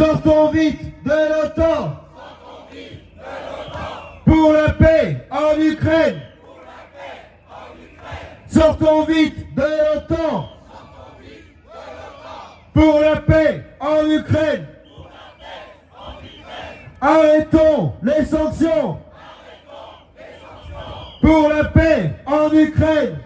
Sortons vite de l'OTAN pour la paix en Ukraine. Sortons vite de l'OTAN pour la paix en Ukraine. Arrêtons les sanctions pour la paix en Ukraine.